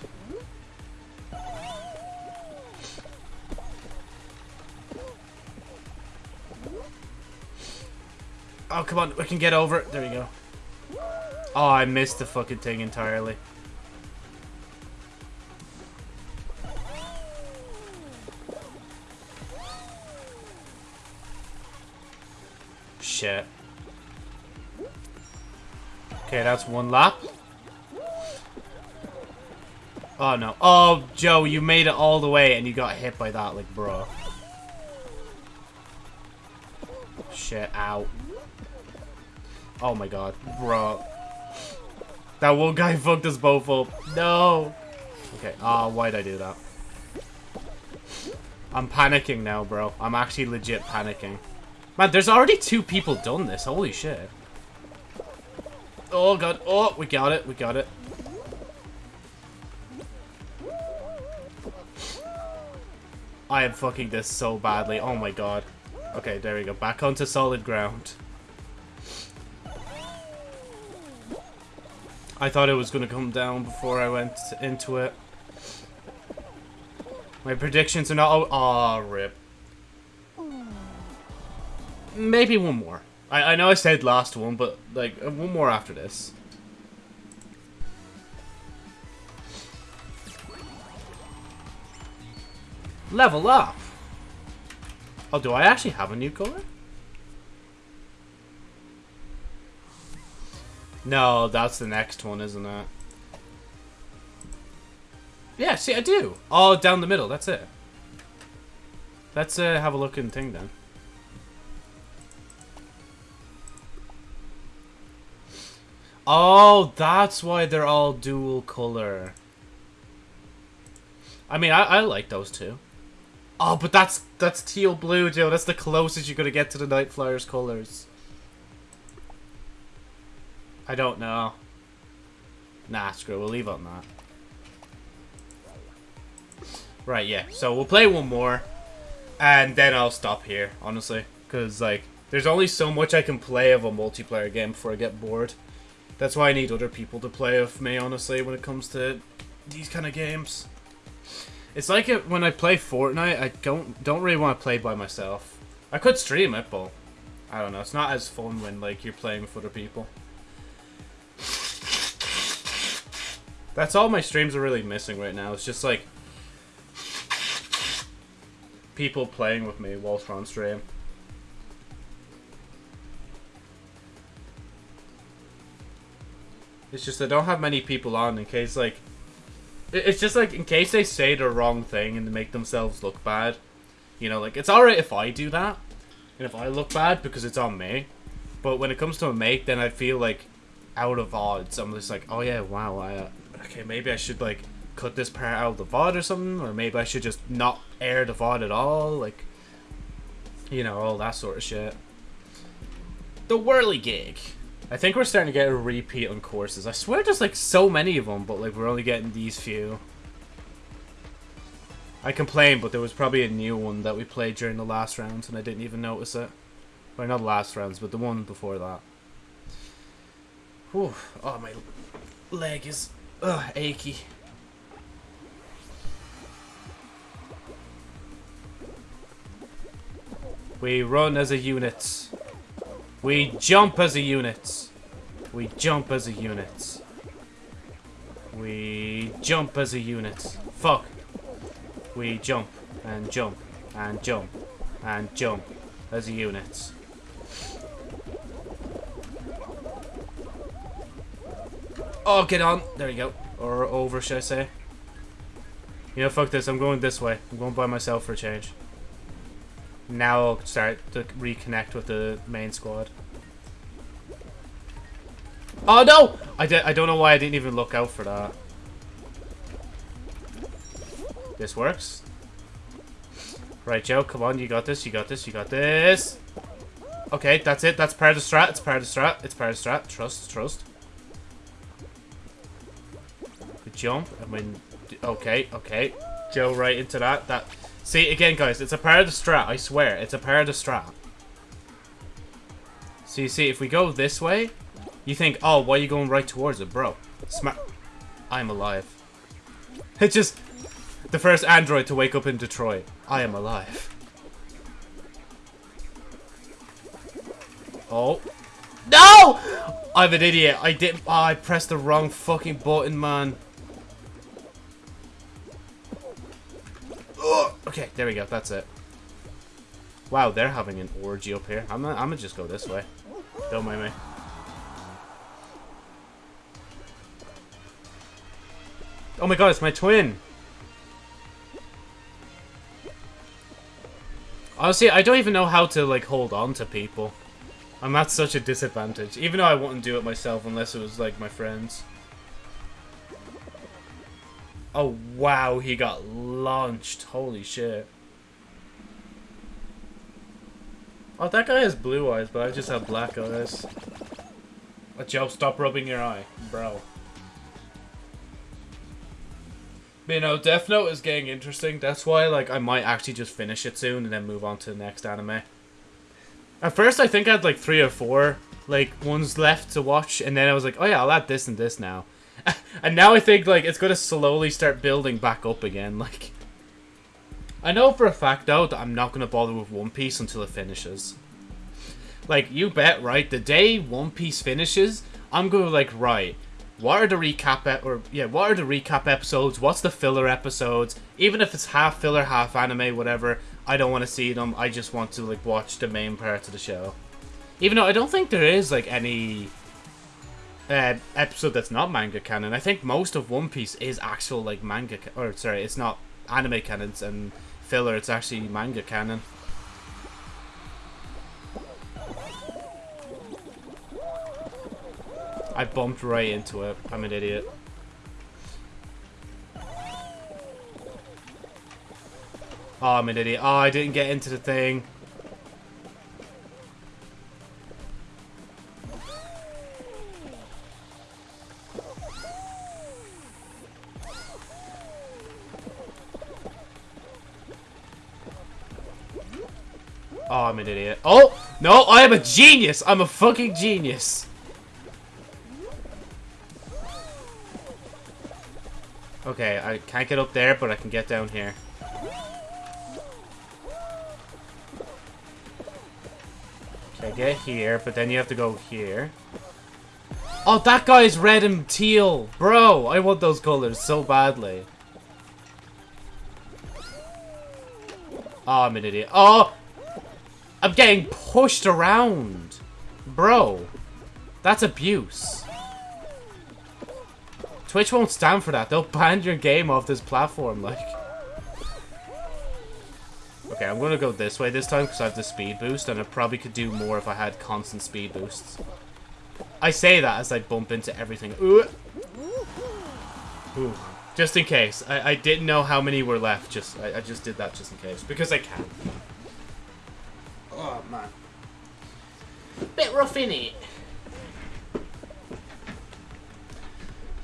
Oh, come on. We can get over it. There you go. Oh, I missed the fucking thing entirely. Shit. Okay, that's one lap. Oh, no. Oh, Joe, you made it all the way and you got hit by that, like, bro. Shit, out. Oh my god, bro. That one guy fucked us both up. No. Okay, ah, oh, why'd I do that? I'm panicking now, bro. I'm actually legit panicking. Man, there's already two people done this. Holy shit. Oh, God. Oh, we got it. We got it. I am fucking this so badly. Oh my god. Okay, there we go. Back onto solid ground. I thought it was going to come down before I went into it. My predictions are not... Oh, oh rip. Maybe one more. I, I know I said last one, but, like, one more after this. Level up! Oh, do I actually have a new color? No, that's the next one, isn't it? Yeah, see, I do. Oh, down the middle, that's it. Let's uh, have a look in thing then. Oh, that's why they're all dual color. I mean, I, I like those two. Oh, but that's that's teal blue, Joe. That's the closest you're gonna get to the Night Flyers colors. I don't know. Nah, screw. We'll leave on that. Right, yeah. So we'll play one more, and then I'll stop here. Honestly, because like, there's only so much I can play of a multiplayer game before I get bored. That's why I need other people to play with me. Honestly, when it comes to these kind of games. It's like it, when I play Fortnite, I don't don't really want to play by myself. I could stream it, but I don't know. It's not as fun when like you're playing with other people. That's all my streams are really missing right now. It's just like people playing with me whilst on stream. It's just I don't have many people on in case like it's just like in case they say the wrong thing and make themselves look bad. You know, like it's alright if I do that, and if I look bad because it's on me. But when it comes to a mate, then I feel like out of odds. I'm just like, oh yeah, wow, I, uh, okay, maybe I should like cut this part out of the VOD or something, or maybe I should just not air the VOD at all, like, you know, all that sort of shit. The Whirligig. I think we're starting to get a repeat on courses. I swear there's like so many of them, but like we're only getting these few. I complain, but there was probably a new one that we played during the last rounds and I didn't even notice it. Well, not the last rounds, but the one before that. Whew. Oh, my leg is ugh, achy. We run as a unit. We jump as a unit. We jump as a unit. We jump as a unit. Fuck. We jump and jump and jump and jump as a unit. Oh, get on. There you go. Or over, should I say. You know, fuck this. I'm going this way. I'm going by myself for a change. Now I'll start to reconnect with the main squad. Oh no! I, I don't know why I didn't even look out for that. This works. Right, Joe, come on, you got this, you got this, you got this. Okay, that's it, that's part of the strat, it's part of the strat, it's part of the strat. Trust, trust. Good jump, and when... Okay, okay. Joe right into that, that... See, again, guys, it's a part of the strat, I swear, it's a part of the strat. So you see, if we go this way, you think, oh, why are you going right towards it, bro? Smart. I'm alive. It's just the first android to wake up in Detroit. I am alive. Oh. No! I'm an idiot. I did. Oh, I pressed the wrong fucking button, man. Okay, there we go. That's it. Wow, they're having an orgy up here. I'm gonna, I'm gonna just go this way. Don't mind me. Oh my god, it's my twin! Honestly, I don't even know how to, like, hold on to people. I'm at such a disadvantage. Even though I wouldn't do it myself unless it was, like, my friends. Oh, wow, he got launched. Holy shit. Oh, that guy has blue eyes, but I just have black eyes. Oh, Joe, stop rubbing your eye, bro. But, you know, Death Note is getting interesting. That's why, like, I might actually just finish it soon and then move on to the next anime. At first, I think I had, like, three or four, like, ones left to watch. And then I was like, oh, yeah, I'll add this and this now. and now I think, like, it's to slowly start building back up again. Like, I know for a fact, though, that I'm not to bother with One Piece until it finishes. Like, you bet, right? The day One Piece finishes, I'm to, like, right what are the recap or yeah, what are the recap episodes? What's the filler episodes? Even if it's half filler, half anime, whatever, I don't want to see them. I just want to like watch the main part of the show. Even though I don't think there is like any uh, episode that's not manga canon. I think most of One Piece is actual like manga or sorry, it's not anime canons and filler. It's actually manga canon. I bumped right into it. I'm an idiot. Oh, I'm an idiot. Oh, I didn't get into the thing. I'm an idiot. Oh! No, I am a genius! I'm a fucking genius! Okay, I can't get up there, but I can get down here. Okay, get here, but then you have to go here. Oh, that guy is red and teal! Bro, I want those colors so badly. Oh, I'm an idiot. Oh! I'm getting pushed around! Bro, that's abuse. Twitch won't stand for that. They'll ban your game off this platform, like. Okay, I'm gonna go this way this time because I have the speed boost, and I probably could do more if I had constant speed boosts. I say that as I bump into everything. Ooh. Ooh. Just in case. I, I didn't know how many were left. Just I, I just did that just in case. Because I can. Oh, man. Bit rough, in it.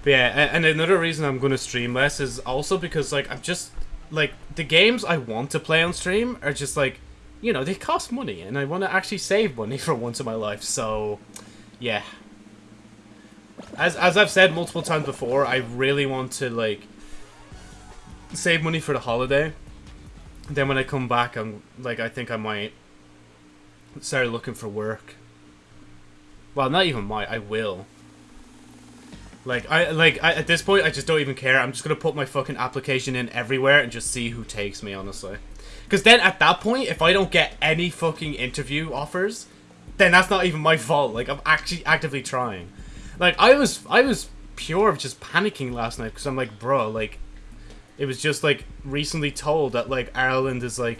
But yeah, and another reason I'm going to stream less is also because, like, I'm just, like, the games I want to play on stream are just, like, you know, they cost money, and I want to actually save money for once in my life, so, yeah. As, as I've said multiple times before, I really want to, like, save money for the holiday. Then when I come back, I'm, like, I think I might start looking for work. Well, not even might, I will. Like I like I, at this point, I just don't even care. I'm just gonna put my fucking application in everywhere and just see who takes me. Honestly, because then at that point, if I don't get any fucking interview offers, then that's not even my fault. Like I'm actually actively trying. Like I was, I was pure of just panicking last night because I'm like, bro, like it was just like recently told that like Ireland is like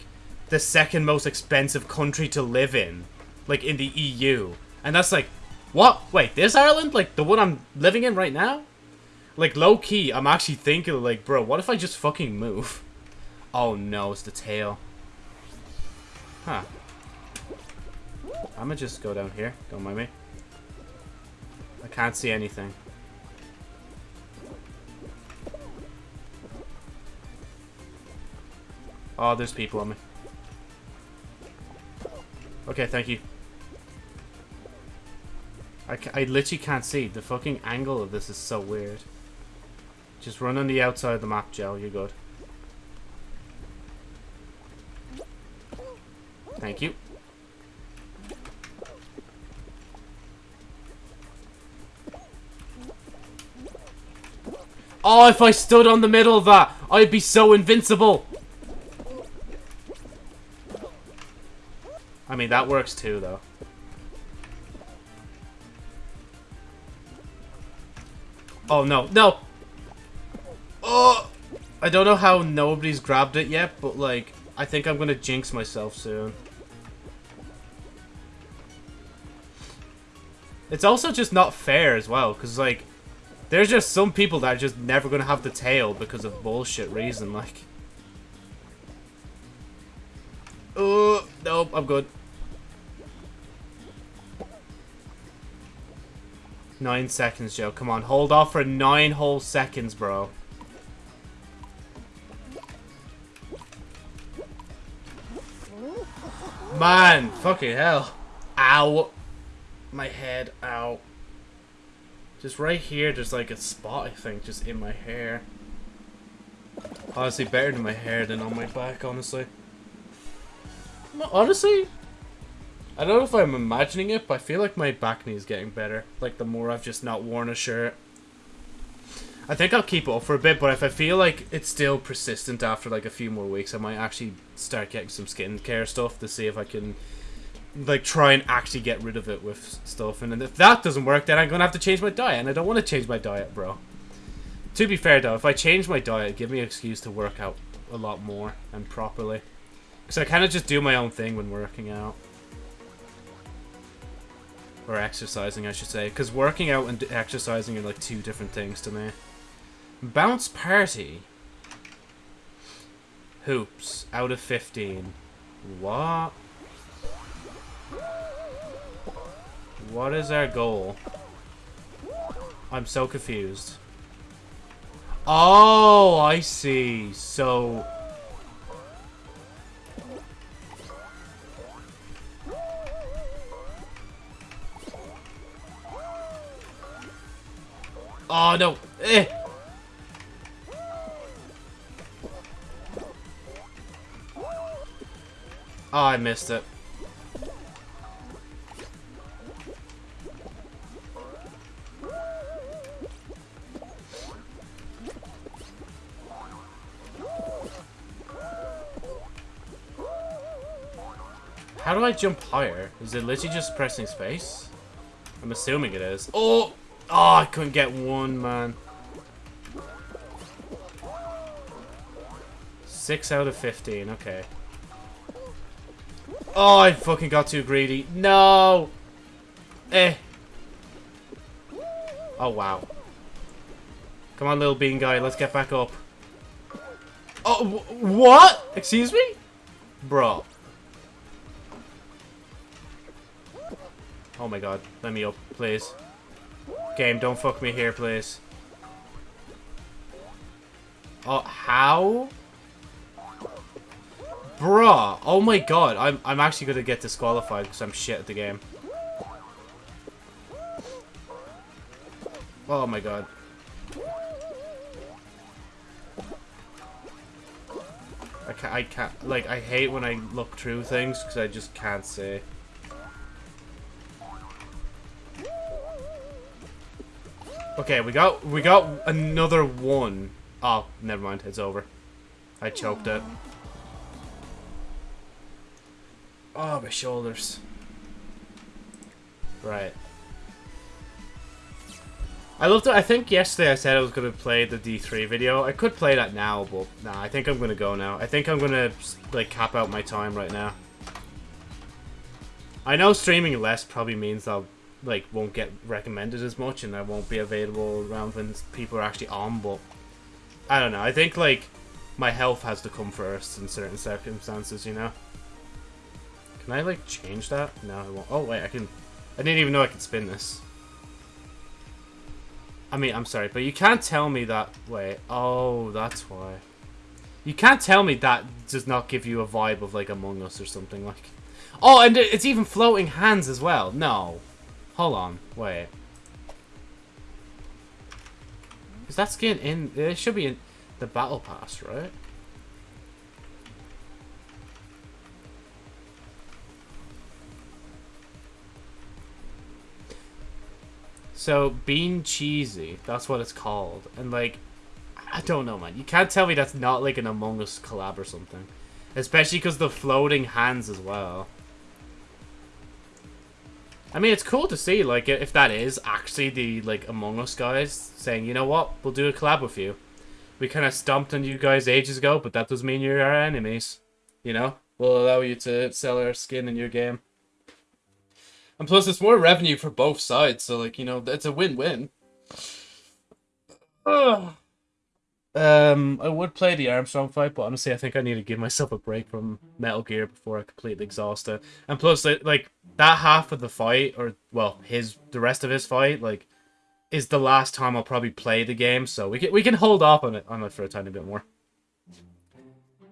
the second most expensive country to live in, like in the EU, and that's like What? Wait, this Ireland? Like, the one I'm living in right now? Like, low-key, I'm actually thinking, like, bro, what if I just fucking move? Oh, no, it's the tail. Huh. I'm gonna just go down here. Don't mind me. I can't see anything. Oh, there's people on me. Okay, thank you. I, I literally can't see. The fucking angle of this is so weird. Just run on the outside of the map, Joe. You're good. Thank you. Oh, if I stood on the middle of that, I'd be so invincible. I mean, that works too, though. Oh, no. No! Oh! I don't know how nobody's grabbed it yet, but, like, I think I'm gonna jinx myself soon. It's also just not fair as well, because, like, there's just some people that are just never gonna have the tail because of bullshit reason, like. Oh, nope, I'm good. Nine seconds, Joe. Come on, hold off for nine whole seconds, bro. Man, fucking hell. Ow. My head, ow. Just right here, there's like a spot, I think, just in my hair. Honestly, better than my hair than on my back, honestly. Honestly, I don't know if I'm imagining it, but I feel like my back knee is getting better. Like, the more I've just not worn a shirt. I think I'll keep it up for a bit, but if I feel like it's still persistent after, like, a few more weeks, I might actually start getting some skincare stuff to see if I can, like, try and actually get rid of it with stuff. And if that doesn't work, then I'm going to have to change my diet, and I don't want to change my diet, bro. To be fair, though, if I change my diet, give me an excuse to work out a lot more and properly. Because I kind of just do my own thing when working out. Or exercising, I should say. Because working out and exercising are like two different things to me. Bounce Party. Hoops. Out of 15. What? What is our goal? I'm so confused. Oh, I see. So... Oh, no. Eh. Oh, I missed it. How do I jump higher? Is it literally just pressing space? I'm assuming it is. Oh! Oh, I couldn't get one, man. Six out of 15, okay. Oh, I fucking got too greedy. No! Eh. Oh, wow. Come on, little bean guy, let's get back up. Oh, what? Excuse me? Bro. Oh my god, let me up, please. Game, don't fuck me here, please. Oh, how? Bruh. Oh my god. I'm, I'm actually going to get disqualified because I'm shit at the game. Oh my god. I can't, I can't, like, I hate when I look through things because I just can't see. Okay, we got we got another one. Oh, never mind. It's over. I choked it. Oh, my shoulders. Right. I looked at, I think yesterday I said I was going to play the D3 video. I could play that now, but nah, I think I'm going to go now. I think I'm going to, like, cap out my time right now. I know streaming less probably means I'll like won't get recommended as much, and I won't be available around when people are actually on. But I don't know. I think like my health has to come first in certain circumstances, you know. Can I like change that? No, I won't. Oh wait, I can. I didn't even know I could spin this. I mean, I'm sorry, but you can't tell me that. Wait. Oh, that's why. You can't tell me that does not give you a vibe of like Among Us or something like. Oh, and it's even floating hands as well. No. Hold on. Wait. Is that skin in... It should be in the battle pass, right? So, Bean Cheesy, that's what it's called. And, like, I don't know, man. You can't tell me that's not, like, an Among Us collab or something. Especially because the floating hands as well. I mean, it's cool to see, like, if that is actually the, like, Among Us guys saying, you know what, we'll do a collab with you. We kind of stomped on you guys ages ago, but that doesn't mean you're our enemies. You know? We'll allow you to sell our skin in your game. And plus, it's more revenue for both sides, so, like, you know, it's a win-win. Ugh. Um, I would play the Armstrong fight, but honestly, I think I need to give myself a break from Metal Gear before I completely exhaust it. And plus, like that half of the fight, or well, his the rest of his fight, like, is the last time I'll probably play the game. So we can we can hold off on it on it for a tiny bit more.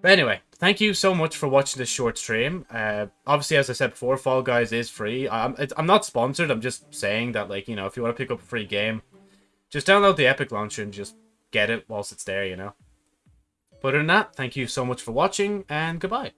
But anyway, thank you so much for watching this short stream. Uh, obviously, as I said before, Fall Guys is free. I'm I'm not sponsored. I'm just saying that, like, you know, if you want to pick up a free game, just download the Epic Launcher and just get it whilst it's there, you know. But other than that, thank you so much for watching, and goodbye.